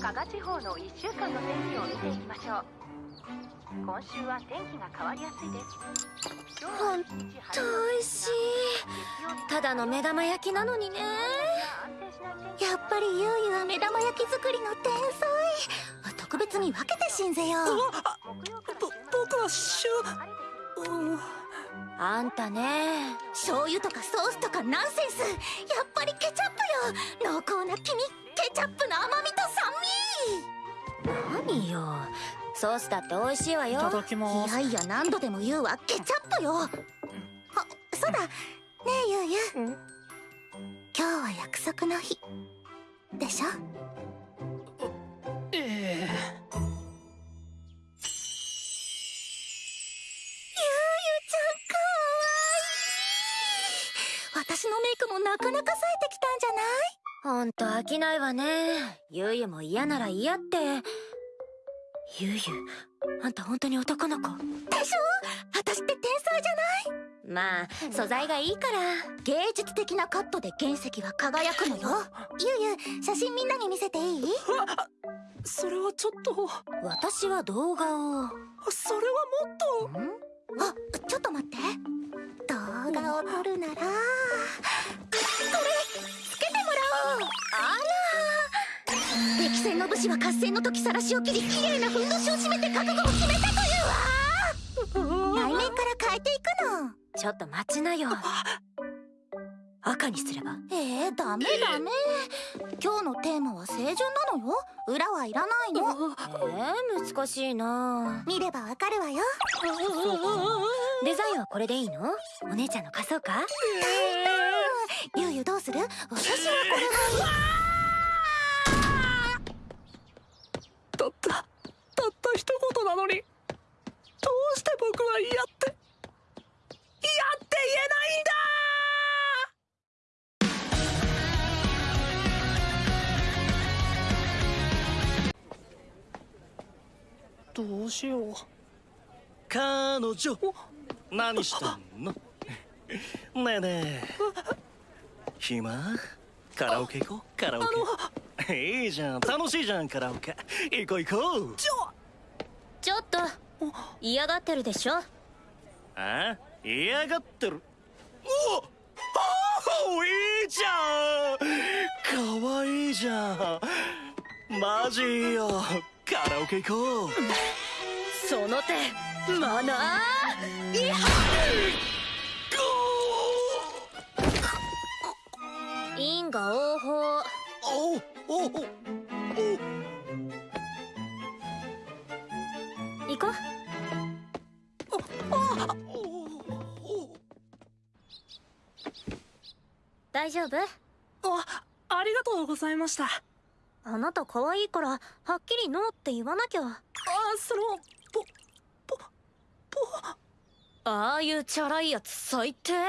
加賀地方の1週間の天気を見ていきましょう今週は天気が変わりやすいですほんと美味しい。ただの目玉焼きなのにね。やっぱりゆうゆは目玉焼き作りの天才。特別に分けてしんぜよ。ぼ僕はシュうん。あんたね醤油とかソースとかナンセンス。やっぱりケチャップよ。濃厚な黄身ケチャップの甘みと酸味。何よ。ソースだって美味しいわよ。いただきます。いやいや何度でも言うわ。ケチャップよ。あそうだ。ねえゆうゆん今日は約束の日。でしょ？のメイクもなかなか冴えてきたんじゃない？ほんと飽きないわね。ゆうゆも嫌なら嫌って。ゆうゆあんた本当に男の子。でしょ？私って天才じゃない？まあ素材がいいから。芸術的なカットで原石は輝くのよ。ゆうゆ写真みんなに見せていい？それはちょっと。私は動画を。それはもっと。ん？あちょっと待って。動画を撮るなら敵戦の武士は合戦の時晒しを切り綺麗なふんどしを締めて覚悟を決めたというわ。内面から変えていくの。ちょっと待ちなよ。赤にすれば？えー、ダメダメ。今日のテーマは清純なのよ。裏はいらないの。えー、難しいな。見ればわかるわよ。デザインはこれでいいの？お姉ちゃんの貸そうか？ゆうゆどうする？私はこれがた彼女。何したの？ねえねえ。暇？カラオケ行こう？カラオケ。いいじゃん。楽しいじゃんカラオケ。行こう行こう。ちょ。ちょっと。嫌がってるでしょ？あ？嫌がってる。お。いいじゃん。かわいいじゃん。マジいいよ。カラオケ行こうその手マナー？いや因果応報おおおお行こう。大丈夫あありがとう。ございましたあなた可愛いからはっきりノーって言わなきゃあそのああいうチャラいやつ最低。ウェー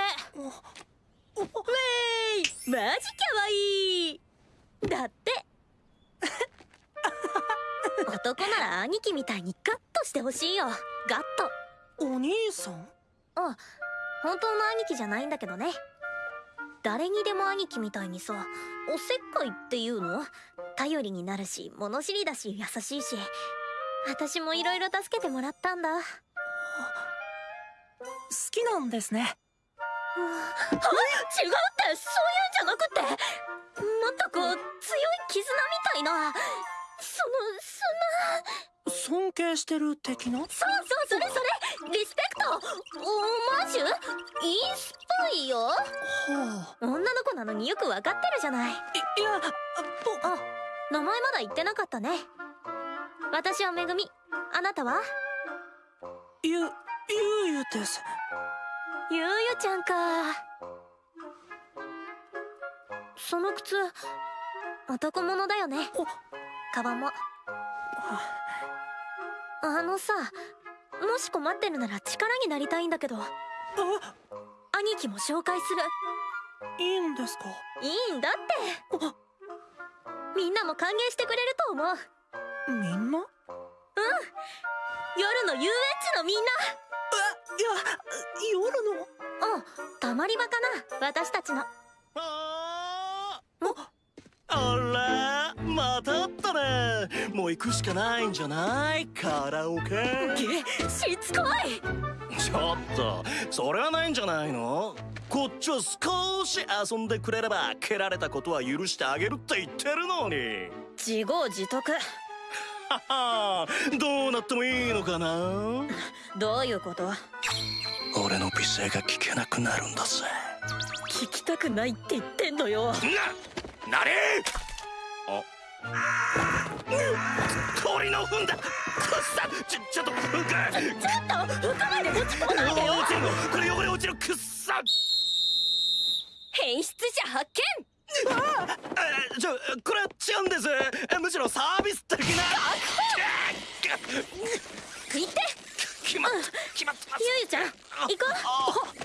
イマジ可愛いだって。男なら兄貴みたいにガッとしてほしいよ。ガッと。お兄さん？あ本当の兄貴じゃないんだけどね。誰にでも兄貴みたいにさおせっかいっていうの？頼りになるし物知りだし優しいし。私もいろいろ助けてもらったんだ。好きなんですね。あ違うってそういうんじゃなくって。もっとこう強い絆みたいな。そのそんな。尊敬してる的な？そうそうそれそれ。リスペクト。オマージュ？インスパイよはあ。女の子なのによくわかってるじゃない。いいやぼあ名前まだ言ってなかったね。私はめぐみ。あなたは？ゆゆうゆですゆうゆちゃんか。その靴男物だよね。カバンも。あ。のさもし困ってるなら力になりたいんだけど。あ。兄貴も紹介する。いいんですか？いいんだって。あ。みんなも歓迎してくれると思う。みんな？夜の遊園地のみんな夜の？うんたまり場かな私たちの。あー。あらまたあったね。らもう行くしかないんじゃない？カラオケ。しつこい。ちょっとそれはないんじゃないの？こっちは少し遊んでくれれば蹴られたことは許してあげるって言ってるのに。自業自得。ははどうなってもいいのかな？どういうこと？俺の美声が聞けなくなるんだぜ。聞きたくないって言ってんのよ。な、なれ！あ。鳥の糞だ。くっさ！ちょ、ちょっと糞かちょっと服まで持ち込まないでよ。落ちるのこれ汚れ落ちるくっさ変質者発えちょこれは違うんですえむしろサービス的な見行って決まっ決まってます。ゆうゆちゃん行こ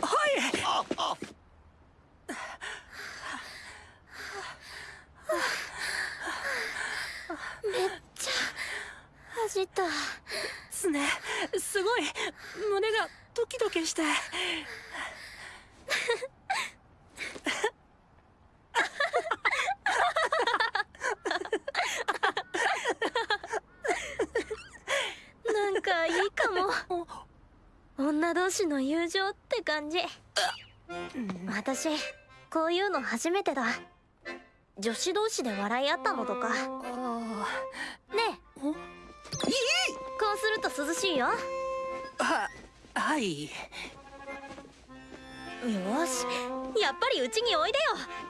う。はい。ああ走った。すね。すごい。胸がドキドキしてなんかいいかも女同士の友感じ。私こういうの初めてだ。女子同士で笑い合ったのとか。ねえ。こうすると涼しいよ。よははい。し。やっぱりうちにおいでよ。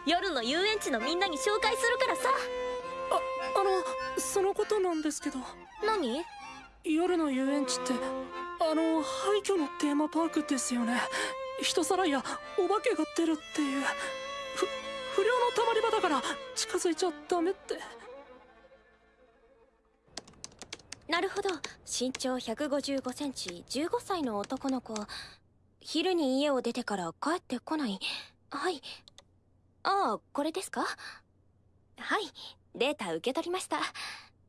夜の遊園地のみんなに紹介するからさ。ああのそのことなんですけど。何？夜の遊園地ってあの廃墟のテーマパークですよね人さらいやお化けが出るっていう。ふ不良のたまり場だから近づいちゃダメって。なるほど。身長155センチ15歳の男の子。昼に家を出てから帰ってこない。はい。ああこれですか？はい。データ受け取りました。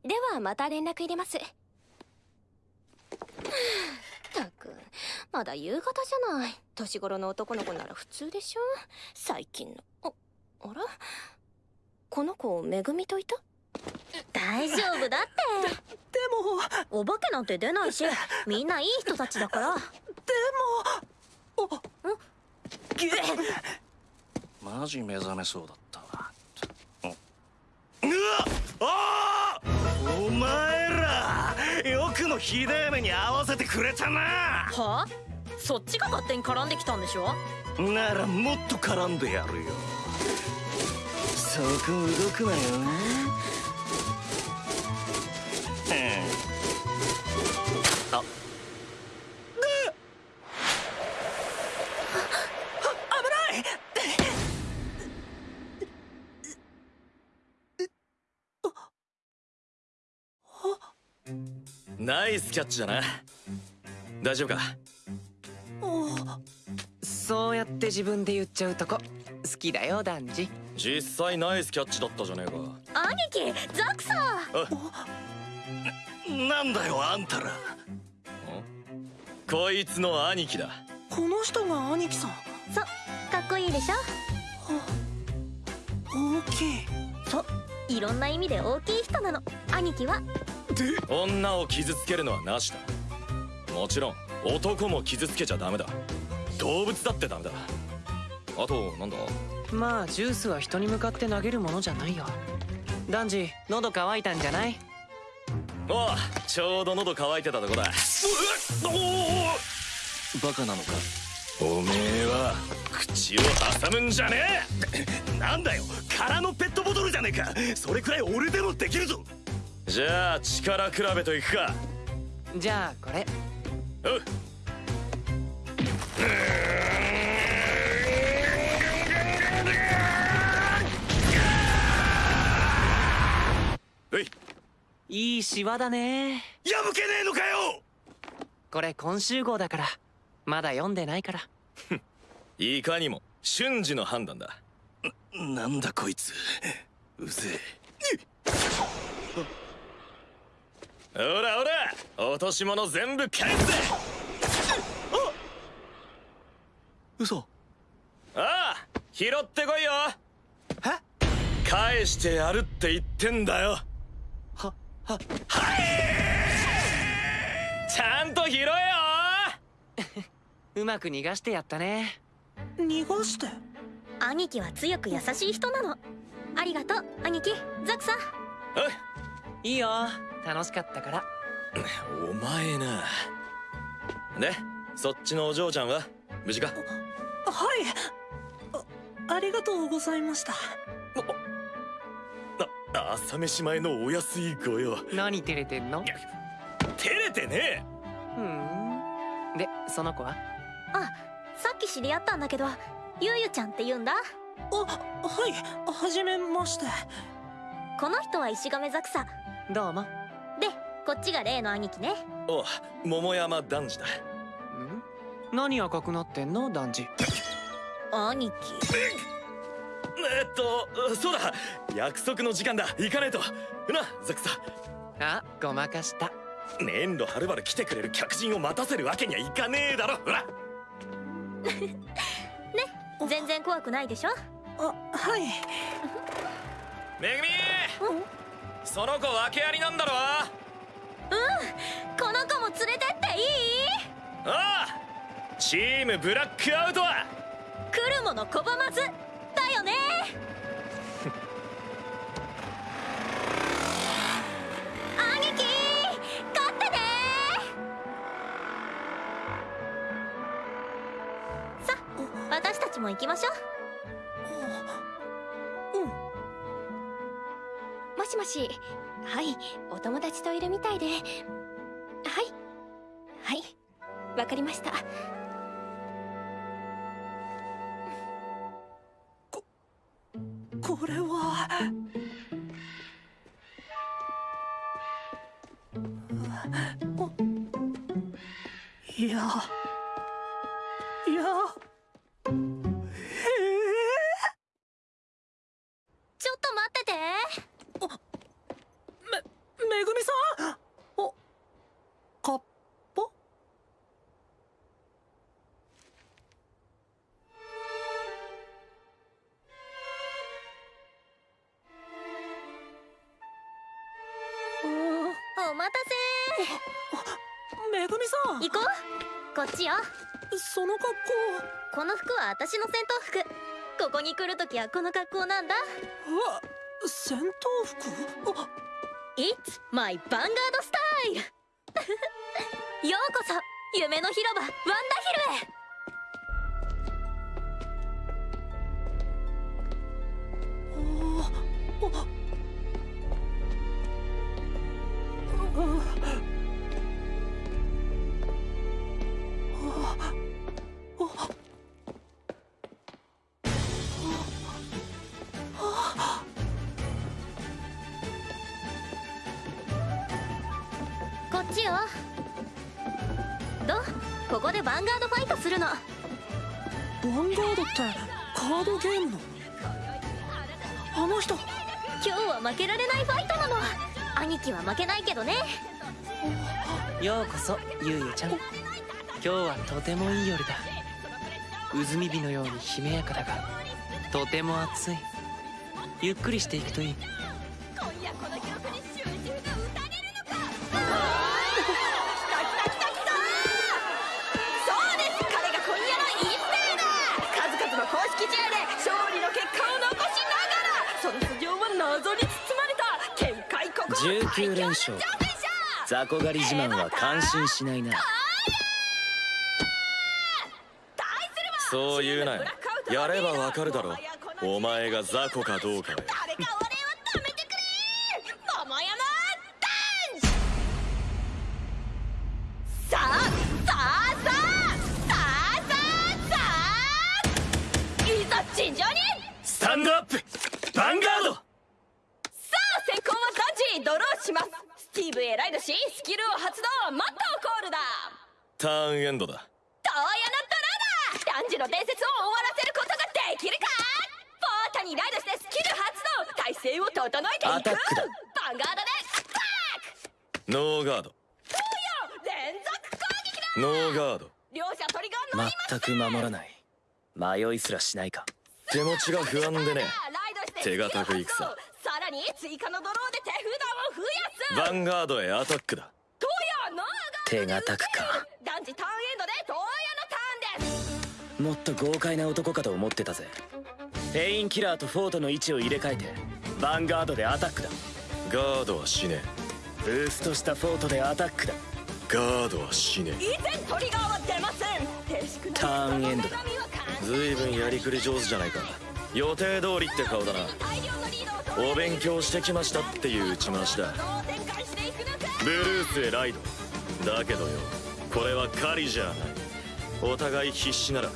ではまた連絡入れますったくまだ夕方じゃない。年頃の男の子なら普通でしょ？最近の。ああら？この子めぐみといた？大丈夫だって。でもお化けなんて出ないしみんないい人たちだから。でもマジ目覚めそうだったわ。うわあー！お前もひでえ目に合わせてくれたな。はあ？そっちが勝手に絡んできたんでしょ？ならもっと絡んでやるよ。そこ動くなよスキャッチだな。大丈夫か？そうやって自分で言っちゃうとこ。好きだよダンジ実際ナイスキャッチだったじゃねえか。兄貴ザクさなんだよあんたら。こいつの兄貴だ。この人が兄貴さん？そかっこいいでしょ？大きい。そいろんな意味で大きい人なの。兄貴は女を傷つけるのはなしだ。もちろん男も傷つけちゃダメだ。動物だってダメだ。あとなんだ？まあジュースは人に向かって投げるものじゃないよ。ダンジ喉乾いたんじゃない？おうちょうど喉乾いてたとこだ。バカなのか？おめえは口を挟むんじゃね なんだよ空のペットボトルじゃねえか！それくらい俺でもできるぞ！えじゃあ力比べといくか。じゃあこれ。おう。うい。いいシワだね。破けねえのかよ。これ今週号だから。まだ読んでないから。いかにも瞬時の判断だ。なんだこいつ。うぜほらほら落とし物全部返すぜえ嘘。ああ拾ってこいよ。返してやるって言ってんだよ。はちゃんと拾えよ。うまく逃がしてやったね。逃がして？兄貴は強く優しい人なの。ありがとう兄貴ザクさんいいよ。楽しかったから。お前な。でそっちのお嬢ちゃんは？無事か？はい。あありがとうございました。あ朝飯前のお安いご用。何照れてんの？照れてねふん。でその子は？あさっき知り合ったんだけどゆうゆちゃんって言うんだ。あはい。はじめまして。この人は石亀ザクさどうも。でこっちが例の兄貴ね。お桃山男児だ。ん？何赤くなってんの？男児。兄貴。えっとそうだ。約束の時間だ。行かねえと。なザクさあごまかした。年度はるばる来てくれる客人を待たせるわけにはいかねえだろ。ほら。全然怖くないでしょ？あはい。めぐみその子訳ありなんだろこの子も連れてっていい？ああチームブラックアウトは？来るもの拒まずだよね。兄貴勝ってね。さ私たちも行きましょうもしはいお友達といるみたいで。はいはいわかりました。これは。おいやいや。は私の戦闘服。ここに来るときはこの格好なんだ。好わ戦闘服？あ It's my ヴァンガードスタイルようこそ夢の広場ワンダヒルへここでヴァンガードファイトするの。ヴァンガードってカードゲームの？あの人。今日は負けられないファイトなの。兄貴は負けないけどね。ようこそゆうゆちゃん。今日はとてもいい夜だ。渦み火のようにしめやかだがとても暑い。ゆっくりしていくといい19連勝雑魚狩り自慢は感心しないな。そう言うなよ。やればわかるだろお前が雑魚かどうかでを終わらせることができるか？ポータにライドしてスキル発動！体勢を整えていく！アタックだ。バンガードでバックノーガード。連続攻撃だ！ノーガード。両者トリガー乗り全く守らない。迷いすらしないか？手持ちが不安でね。ライドして手堅くいくさ。さらに追加のドローで手札を増やす！ヴァンガードへアタックだ。手堅くか。男児タもっと豪快な男かと思ってたぜ。ペインキラーとフォートの位置を入れ替えてヴァンガードでアタックだ。ガードは死ね。ブーストしたフォートでアタックだ。ガードは死ね。以前トリガーは出ません。ターンエンドだ。女神は完ずいぶんやりくり上手じゃないか。予定通りって顔だな。大量のリードをお勉強してきましたっていう打ち回しだ。ブルースへライド。だけどよ。これは狩りじゃない。お互い必死なら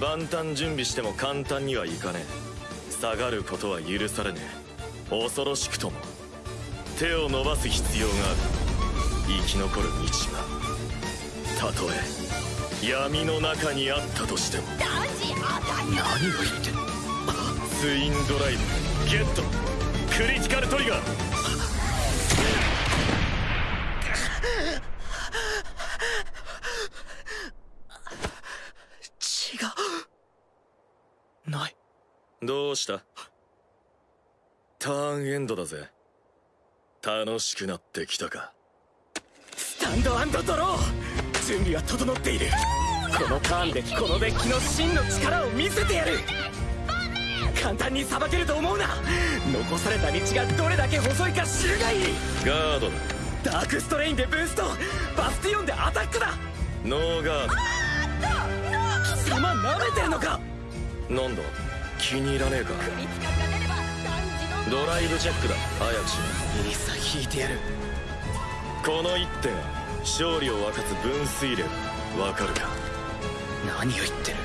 万端準備しても簡単にはいかねえ。下がることは許されねえ。恐ろしくとも。手を伸ばす必要がある。生き残る道が。たとえ闇の中にあったとしても。何を言ってんツインドライブゲット。クリティカルトリガー違うないどうした？ターンエンドだぜ。楽しくなってきたか。スタンドドロー。準備は整っている。このターンでこのデッキの真の力を見せてやる。簡単にさばけると思うな。残された道がどれだけ細いか知るがいい。ガードだ。ダークストレインでブースト。バスティオンでアタックだ。ノーガー貴様舐めてんのか。ドなんだ？気に入らねえか？ドライブチェックだ早くしいいさ引いてやる。ろこの一点勝利を分かつ分水嶺。わかるか？何を言ってる。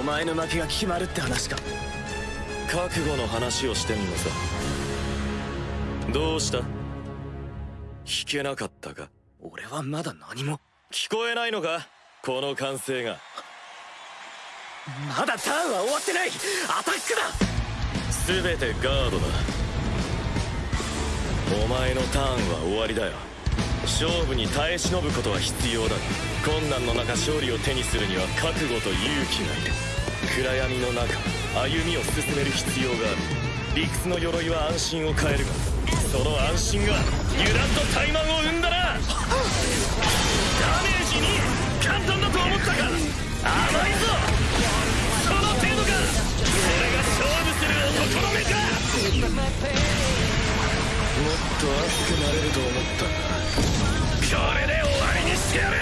お前の負けが決まるって話か。覚悟の話をしてんのさ。どうした？聞けなかったか？俺はまだ何も。聞こえないのか？この歓声がまだターンは終わってない。アタックだ。全てガードだ。お前のターンは終わりだよ。勝負に耐え忍ぶことは必要だ。困難の中勝利を手にするには覚悟と勇気がいる。暗闇の中歩みを進める必要がある。理屈の鎧は安心を変えるがその安心が油断と怠慢を生んだなダメージに簡単だと思ったか甘いぞ。と熱くなれると思った。がこれで終わりにしてやる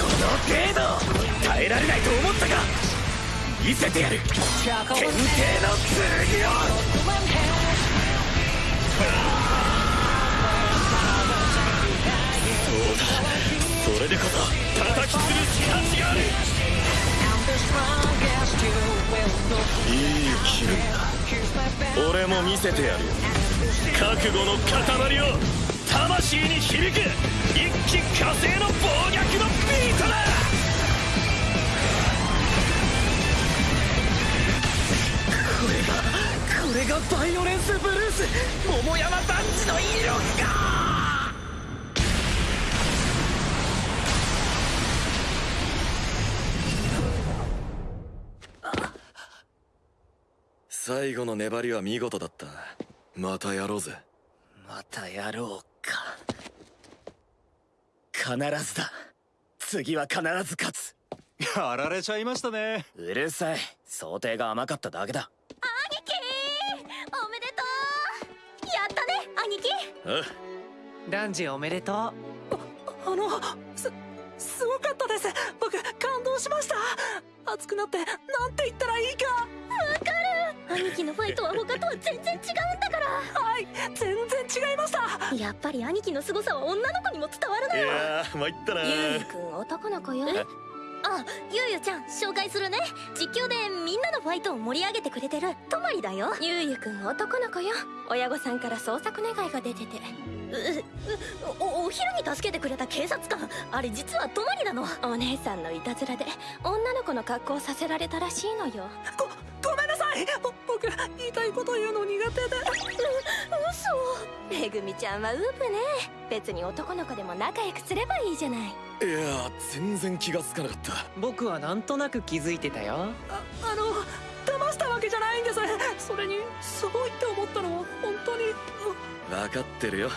この程度耐えられないと思ったか。見せてやる。天帝の剣を。そうだ。それでこそ叩き潰す価値がある。いい気分だ。俺も見せてやるよ。覚悟の塊を魂に響く。一気火星の暴虐のビートだ。これがこれがバイオレンスブルース。桃山団地の威力か。最後の粘りは見事だった。またやろうぜ。またやろうか。必ずだ。次は必ず勝つ。やられちゃいましたね。うるさい。想定が甘かっただけだ。兄貴！おめでとう！やったね兄貴！あダンジおめでとう。あのすすごかったです。僕感動しました。熱くなってなんて言ったらいいか。わかる兄貴のファイトは他とは全然違うんだから。はい全然違いました。やっぱり兄貴の凄さは女の子にも伝わるのよ。いやー参ったなゆうゆくん男の子よ。あゆうゆちゃん紹介するね。実況でみんなのファイトを盛り上げてくれてる。とまりだよ。ゆうゆくん男の子よ。親御さんから捜索願いが出てて。ううおお昼に助けてくれた警察官。あれ実はとまりなの。お姉さんのいたずらで女の子の格好をさせられたらしいのよ。ごごめんなさいぼ僕言いたいこと言うの苦手で。嘘。めぐみちゃんはウープね。別に男の子でも仲良くすればいいじゃない。いや全然気がつかなかった。僕はなんとなく気づいてたよ。ああの騙したわけじゃないんです。それにすごいって思ったのは本当に。分かってるよ。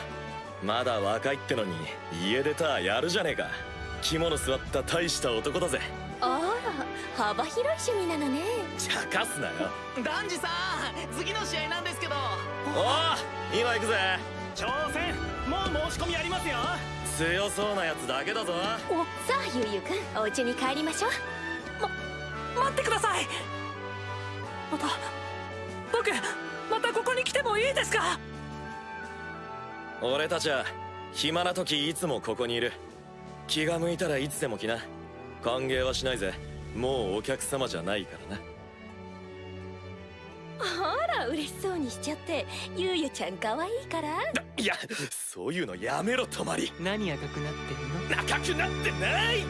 まだ若いってのに家出たやるじゃねえか。肝の座った大した男だぜ。あら幅広い趣味なのね。茶化すなよ。ダンジさん次の試合なんですけど。おお今行くぜ。挑戦もう申し込みありますよ。強そうなやつだけだぞ。さあゆうゆうくんお家に帰りましょう。待ってください。また僕またここに来てもいいですか？俺たちは暇な時いつもここにいる。気が向いたらいつでも来な。歓迎はしないぜもうお客様じゃないからな。あら嬉しそうにしちゃってゆうゆちゃん可愛いから。いやそういうのやめろ泊まり。何赤くなってるの？赤くなってない